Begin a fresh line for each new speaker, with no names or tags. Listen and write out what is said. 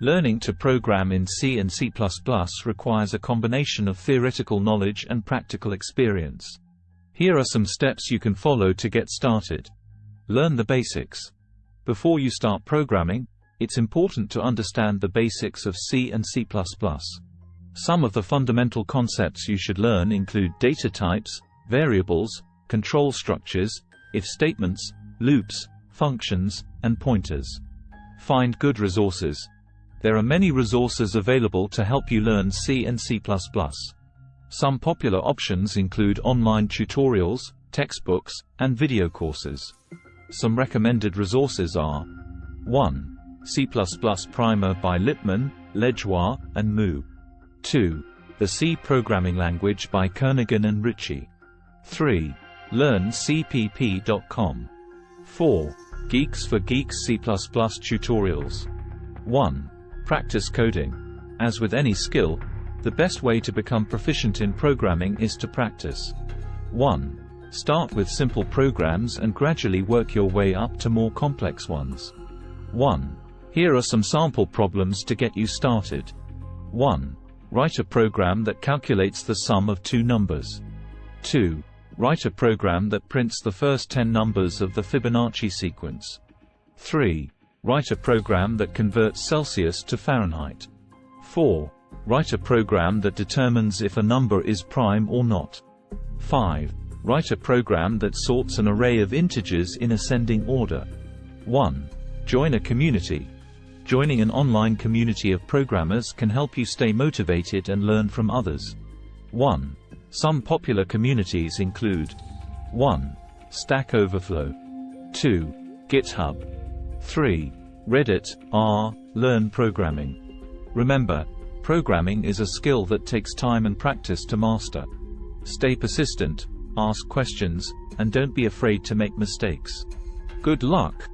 Learning to program in C and C++ requires a combination of theoretical knowledge and practical experience. Here are some steps you can follow to get started. Learn the basics. Before you start programming, it's important to understand the basics of C and C++. Some of the fundamental concepts you should learn include data types, variables, control structures, if statements, loops, functions, and pointers. Find good resources. There are many resources available to help you learn C and C++. Some popular options include online tutorials, textbooks, and video courses. Some recommended resources are 1. C++ Primer by Lippman, Lajoie, and Moo. 2. The C Programming Language by Kernighan and Ritchie. 3. LearnCpp.com. 4. Geeks for Geeks C++ tutorials. 1. Practice coding. As with any skill, the best way to become proficient in programming is to practice. 1. Start with simple programs and gradually work your way up to more complex ones. 1. Here are some sample problems to get you started. 1. Write a program that calculates the sum of two numbers. 2. Write a program that prints the first 10 numbers of the Fibonacci sequence. 3. Write a program that converts Celsius to Fahrenheit. 4. Write a program that determines if a number is prime or not. 5. Write a program that sorts an array of integers in ascending order. 1. Join a community. Joining an online community of programmers can help you stay motivated and learn from others. 1. Some popular communities include 1. Stack Overflow 2. GitHub 3. Reddit, r, learn programming. Remember, programming is a skill that takes time and practice to master. Stay persistent, ask questions, and don't be afraid to make mistakes. Good luck!